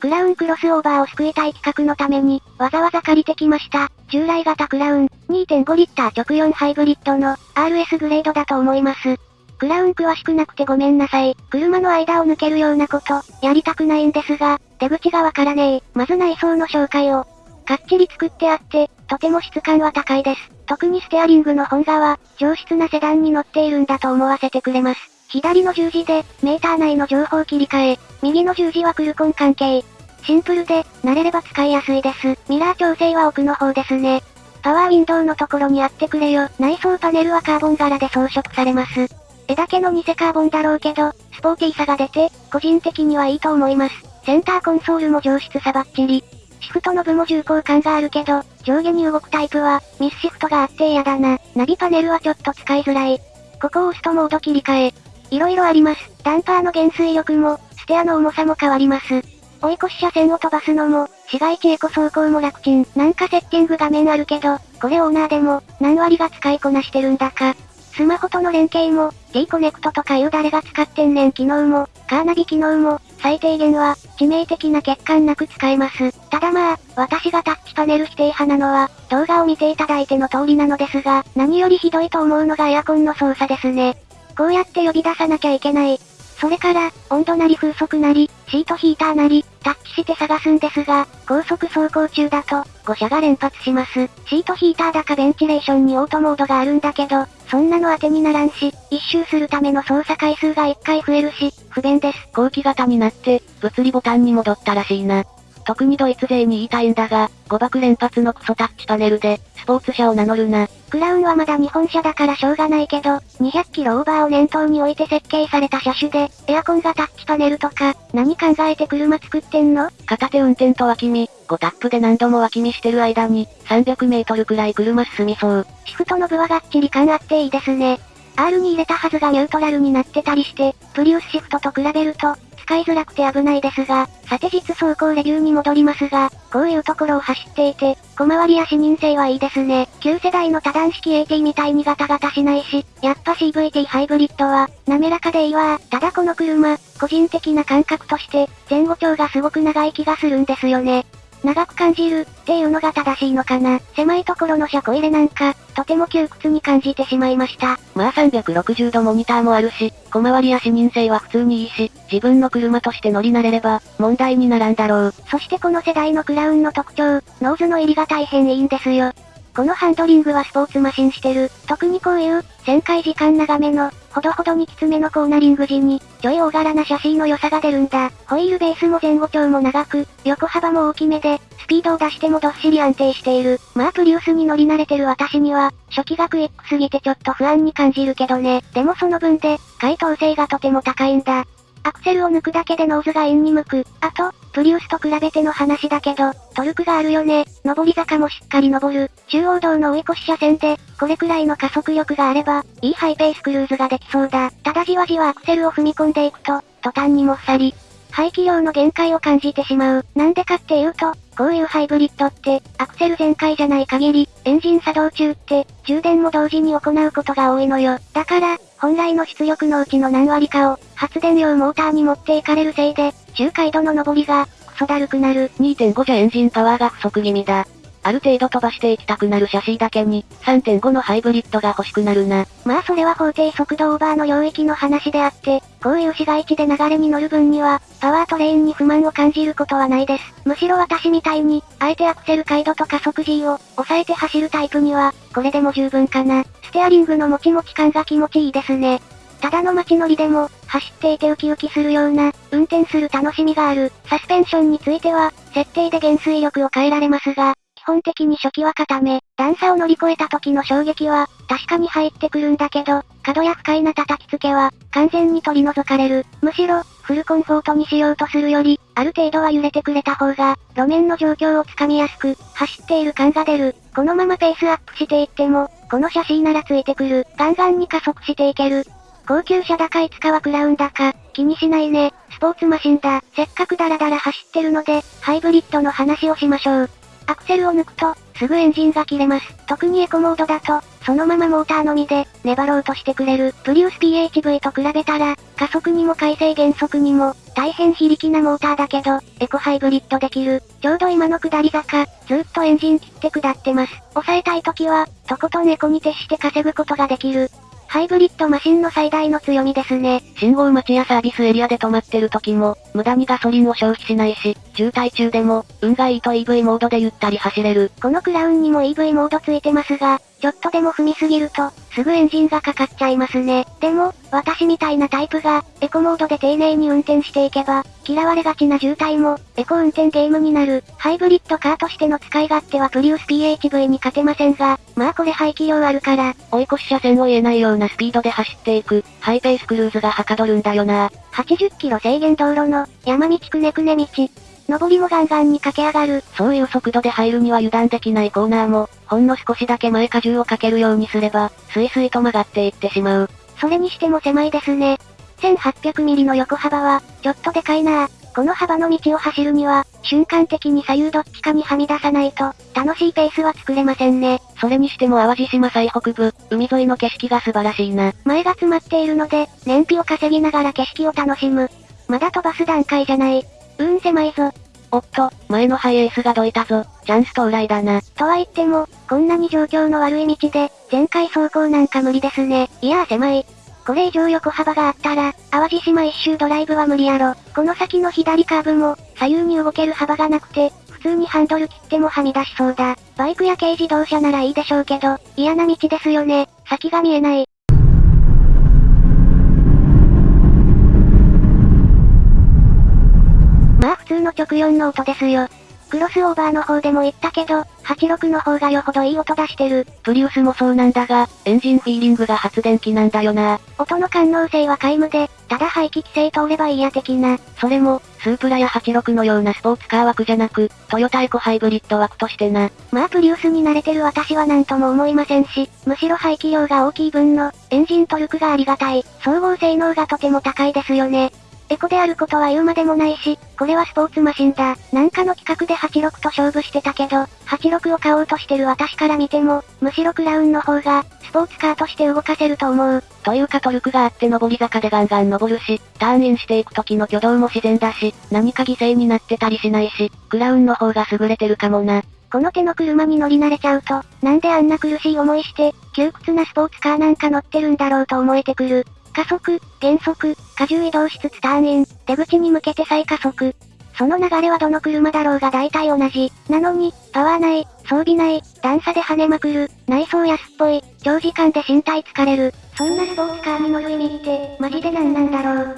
クラウンクロスオーバーを救いたい企画のために、わざわざ借りてきました。従来型クラウン、2.5リッター直4ハイブリッドの、RS グレードだと思います。クラウン詳しくなくてごめんなさい。車の間を抜けるようなこと、やりたくないんですが、出口がわからねえ。まず内装の紹介を。かっちり作ってあって、とても質感は高いです。特にステアリングの本側、上質なセダンに乗っているんだと思わせてくれます。左の十字で、メーター内の情報切り替え、右の十字はクルコン関係。シンプルで、慣れれば使いやすいです。ミラー調整は奥の方ですね。パワーウィンドウのところにあってくれよ。内装パネルはカーボン柄で装飾されます。絵だけの偽カーボンだろうけど、スポーティーさが出て、個人的にはいいと思います。センターコンソールも上質さばっちり。シフトノブも重厚感があるけど、上下に動くタイプは、ミスシフトがあって嫌だな。ナビパネルはちょっと使いづらい。ここを押すとモード切り替え、色々あります。ダンパーの減衰力も、ステアの重さも変わります。追い越し車線を飛ばすのも、市街地エコ走行も楽ちん。なんかセッティング画面あるけど、これオーナーでも、何割が使いこなしてるんだか。スマホとの連携も、D コネクトとかいう誰が使ってんねん機能も、カーナビ機能も、最低限は、致命的な欠陥なく使えます。ただまあ、私がタッチパネル否定派なのは、動画を見ていただいての通りなのですが、何よりひどいと思うのがエアコンの操作ですね。こうやって呼び出さなきゃいけない。それから、温度なり風速なり、シートヒーターなり、タッチして探すんですが、高速走行中だと、誤射が連発します。シートヒーターだかベンチレーションにオートモードがあるんだけど、そんなの当てにならんし、一周するための操作回数が1回増えるし、不便です。後期型になって、物理ボタンに戻ったらしいな。特にドイツ勢に言いたいんだが、誤爆連発のクソタッチパネルで、スポーツ車を名乗るな。クラウンはまだ日本車だからしょうがないけど、200キロオーバーを念頭に置いて設計された車種で、エアコンがタッチパネルとか、何考えて車作ってんの？片手運転と脇見、5タップで何度も脇見してる間に、300メートルくらい車進みそう。シフトの部はがっちり感あっていいですね。R に入れたはずがニュートラルになってたりして、プリウスシフトと比べると、使いづらくて危ないですが、さて実走行レビューに戻りますが、こういうところを走っていて、小回りや視認性はいいですね。旧世代の多段式 AT みたいにガタガタしないし、やっぱ CVT ハイブリッドは、滑らかでいいわ。ただこの車、個人的な感覚として、前後長がすごく長い気がするんですよね。長く感じる、っていうのが正しいのかな。狭いところの車庫入れなんか、とても窮屈に感じてしまいました。まあ360度モニターもあるし、小回りや視認性は普通にいいし、自分の車として乗り慣れれば、問題にならんだろう。そしてこの世代のクラウンの特徴、ノーズの入りが大変いいんですよ。このハンドリングはスポーツマシンしてる。特にこういう、旋回時間長めの、ほどほどにきつめのコーナリング時に、ちょい大柄なシャシーの良さが出るんだ。ホイールベースも前後長も長く、横幅も大きめで、スピードを出してもどっしり安定している。まあプリウスに乗り慣れてる私には、初期がクイックすぎてちょっと不安に感じるけどね。でもその分で、回頭性がとても高いんだ。アクセルを抜くだけでノーズがインに向く。あと、プリウスと比べての話だけど、トルクがあるよね。上り坂もしっかり登る。中央道の追い越し車線で、これくらいの加速力があれば、いいハイペースクルーズができそうだ。ただじわじわアクセルを踏み込んでいくと、途端にもっさり。排気量の限界を感じてしまう。なんでかっていうと、こういうハイブリッドって、アクセル全開じゃない限り、エンジン作動中って、充電も同時に行うことが多いのよ。だから、本来の出力のうちの何割かを、発電用モーターに持っていかれるせいで、中開度の上りが、クソだるくなる。2.5じゃエンジンパワーが不足気味だ。ある程度飛ばしていきたくなるシャシーだけに、3.5のハイブリッドが欲しくなるな。まあそれは法定速度オーバーの領域の話であって、こういう市街地で流れに乗る分には、パワートレインに不満を感じることはないです。むしろ私みたいに、あえてアクセル開度と加速 G を、抑えて走るタイプには、これでも十分かな。ステアリングのもちもち感が気持ちいいですね。ただの街乗りでも、走っていてウキウキするような、運転する楽しみがある。サスペンションについては、設定で減衰力を変えられますが、基本的に初期は固め、段差を乗り越えた時の衝撃は、確かに入ってくるんだけど、角や不快な叩きつけは、完全に取り除かれる。むしろ、フルコンフォートにしようとするより、ある程度は揺れてくれた方が、路面の状況をつかみやすく、走っている感が出る。このままペースアップしていっても、このシャシーならついてくる。ガンガンに加速していける。高級車高いつかはクラウンだか、気にしないね。スポーツマシンだ。せっかくダラダラ走ってるので、ハイブリッドの話をしましょう。アクセルを抜くと、すぐエンジンが切れます。特にエコモードだと、そのままモーターのみで、粘ろうとしてくれる、プリウス PHV と比べたら、加速にも回生減速にも、大変非力なモーターだけど、エコハイブリッドできる。ちょうど今の下り坂、ずっとエンジン切って下ってます。抑えたい時は、とことんエコに徹して稼ぐことができる。ハイブリッドマシンの最大の強みですね。信号待ちやサービスエリアで止まってる時も、無駄にガソリンを消費しないし、渋滞中でも、運がいいと EV モードでゆったり走れる。このクラウンにも EV モードついてますが、ちょっとでも踏みすぎると、すぐエンジンがかかっちゃいますね。でも、私みたいなタイプが、エコモードで丁寧に運転していけば、嫌われがちな渋滞も、エコ運転ゲームになる。ハイブリッドカーとしての使い勝手はプリウス PHV に勝てませんが、まあこれ排気量あるから、追い越し車線を言えないようなスピードで走っていく、ハイペースクルーズがはかどるんだよな。80キロ制限道路の、山道くねくね道。上りもガンガンに駆け上がる。そういう速度で入るには油断できないコーナーも、ほんの少しだけ前荷重をかけるようにすれば、スイスイと曲がっていってしまう。それにしても狭いですね。1800ミリの横幅は、ちょっとでかいなこの幅の道を走るには、瞬間的に左右どっちかにはみ出さないと、楽しいペースは作れませんね。それにしても淡路島最北部、海沿いの景色が素晴らしいな。前が詰まっているので、燃費を稼ぎながら景色を楽しむ。まだ飛ばす段階じゃない。うーん狭いぞ。おっと、前のハイエースがどいたぞ。チャンス到来だな。とは言っても、こんなに状況の悪い道で、全開走行なんか無理ですね。いやー狭い。これ以上横幅があったら、淡路島一周ドライブは無理やろ。この先の左カーブも、左右に動ける幅がなくて、普通にハンドル切ってもはみ出しそうだ。バイクや軽自動車ならいいでしょうけど、嫌な道ですよね。先が見えない。まあ普通の直4の音ですよ。クロスオーバーの方でも言ったけど、86の方がよほどいい音出してる。プリウスもそうなんだが、エンジンフィーリングが発電機なんだよな。音の感能性は皆無で、ただ排気規制通ればいいや的な。それも、スープラや86のようなスポーツカー枠じゃなく、トヨタエコハイブリッド枠としてな。まあプリウスに慣れてる私は何とも思いませんし、むしろ排気量が大きい分の、エンジントルクがありがたい。総合性能がとても高いですよね。エコであることは言うまでもないし、これはスポーツマシンだ。なんかの企画で86と勝負してたけど、86を買おうとしてる私から見ても、むしろクラウンの方が、スポーツカーとして動かせると思う。というかトルクがあって上り坂でガンガン登るし、ターンインしていく時の挙動も自然だし、何か犠牲になってたりしないし、クラウンの方が優れてるかもな。この手の車に乗り慣れちゃうと、なんであんな苦しい思いして、窮屈なスポーツカーなんか乗ってるんだろうと思えてくる。加速、減速、荷重移動しつつターンイン、出口に向けて再加速。その流れはどの車だろうが大体同じ。なのに、パワーない、装備ない、段差で跳ねまくる、内装安っぽい、長時間で身体疲れる。そんなスポーツカーに乗る意味って、マジで何なんだろう。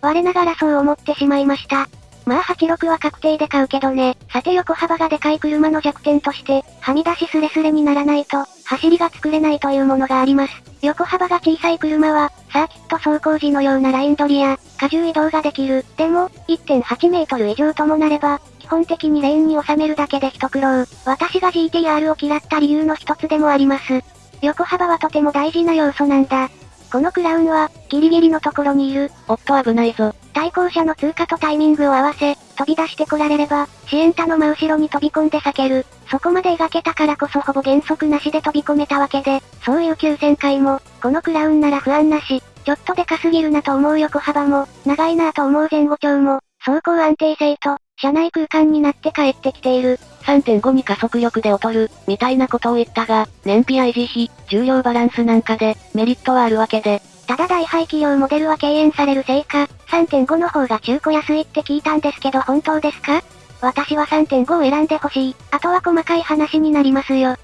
我ながらそう思ってしまいました。まあ86は確定で買うけどね。さて横幅がでかい車の弱点として、はみ出しスレスレにならないと、走りが作れないというものがあります。横幅が小さい車は、サーキット走行時のようなライン取りや、荷重移動ができる。でも、1.8メートル以上ともなれば、基本的にレーンに収めるだけで一苦労。私が GTR を嫌った理由の一つでもあります。横幅はとても大事な要素なんだ。このクラウンは、ギリギリのところにいる。おっと危ないぞ。対向車の通過とタイミングを合わせ、飛び出してこられれば、シエンタの真後ろに飛び込んで避ける。そこまで描けたからこそほぼ減速なしで飛び込めたわけで、そういう急旋回も、このクラウンなら不安なし、ちょっとでかすぎるなと思う横幅も、長いなと思う前後長も、走行安定性と、車内空間になって帰ってきている。3.5に加速力で劣る、みたいなことを言ったが、燃費維持費、重量バランスなんかで、メリットはあるわけで。ただ大排気量モデルは敬遠されるせいか、3.5の方が中古安いって聞いたんですけど本当ですか？私は3.5を選んでほしい。あとは細かい話になりますよ。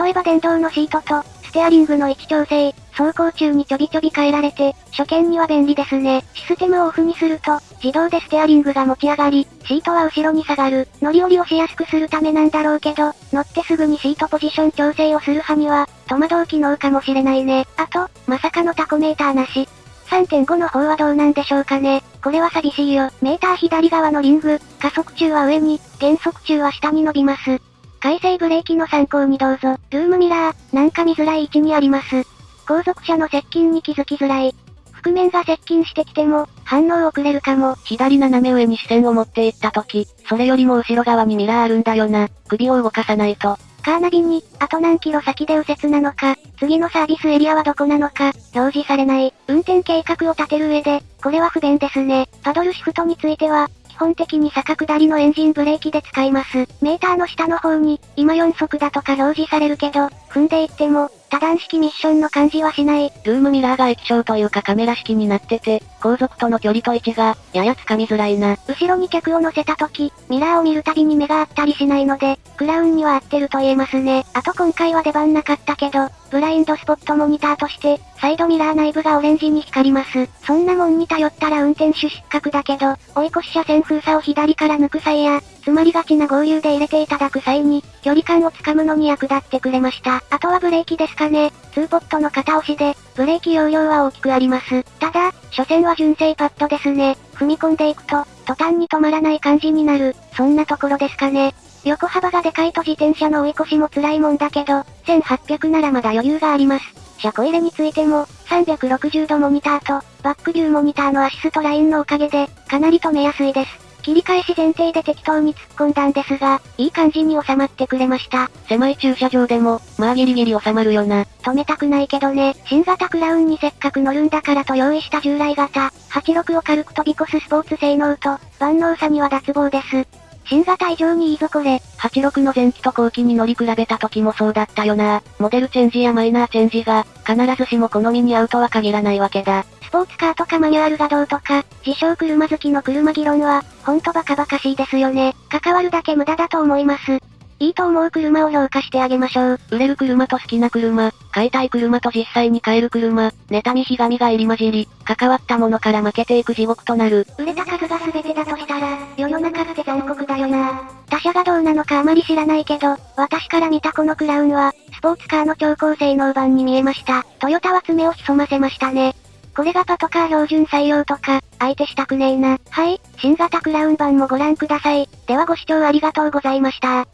例えば電動のシートと、ステアリングの位置調整、走行中にちょびちょび変えられて、初見には便利ですね。システムをオフにすると、自動でステアリングが持ち上がり、シートは後ろに下がる。乗り降りをしやすくするためなんだろうけど、乗ってすぐにシートポジション調整をする派には、戸惑う機能かもしれないね。あと、まさかのタコメーターなし。3.5の方はどうなんでしょうかね。これは寂しいよ。メーター左側のリング、加速中は上に、減速中は下に伸びます。回生ブレーキの参考にどうぞ。ルームミラー、なんか見づらい位置にあります。後続車の接近に気づきづらい。覆面が接近してきても、反応遅れるかも。左斜め上に視線を持っていった時、それよりも後ろ側にミラーあるんだよな。首を動かさないと。カーナビに、あと何キロ先で右折なのか、次のサービスエリアはどこなのか、表示されない。運転計画を立てる上で、これは不便ですね。パドルシフトについては、基本的に坂下りのエンジンブレーキで使います。メーターの下の方に、今4速だとか表示されるけど、踏んでいっても、多段式ミッションの感じはしない。ルームミラーが液晶というかカメラ式になってて、後続との距離と位置が、ややつかみづらいな。後ろに客を乗せた時、ミラーを見るたびに目が合ったりしないので、クラウンには合ってると言えますね。あと今回は出番なかったけど、ブラインドスポットモニターとして、サイドミラー内部がオレンジに光ります。そんなもんに頼ったら運転手失格だけど、追い越し車線封鎖を左から抜く際や、詰まりがちな合流で入れていただく際に、距離感をつかむのに役立ってくれました。あとはブレーキですかね。2ポットの片押しで、ブレーキ容量は大きくあります。ただ、所詮は純正パッドですね。踏み込んでいくと、途端に止まらない感じになる。そんなところですかね。横幅がでかいと自転車の追い越しも辛いもんだけど、1800ならまだ余裕があります。車庫入れについても、360度モニターと、バックビューモニターのアシストラインのおかげで、かなり止めやすいです。切り返し前提で適当に突っ込んだんですが、いい感じに収まってくれました。狭い駐車場でも、まあギリギリ収まるよな。止めたくないけどね、新型クラウンにせっかく乗るんだからと用意した従来型、86を軽く飛び越すスポーツ性能と、万能さには脱帽です。新型以上にいいぞこれ。86の前期と後期に乗り比べた時もそうだったよな。モデルチェンジやマイナーチェンジが、必ずしも好みに合うとは限らないわけだ。スポーツカーとかマニュアルがどうとか、自称車好きの車議論は、ほんとバカバカしいですよね。関わるだけ無駄だと思います。いいと思う車を評価してあげましょう。売れる車と好きな車、買いたい車と実際に買える車、妬みひがみが入り混じり、関わったものから負けていく地獄となる。売れた数が全てだとしたら、世の中って残酷だよな。他社がどうなのかあまり知らないけど、私から見たこのクラウンは、スポーツカーの超高性能版に見えました。トヨタは爪を潜ませましたね。これがパトカー標準採用とか、相手したくねえな。はい、新型クラウン版もご覧ください。ではご視聴ありがとうございました。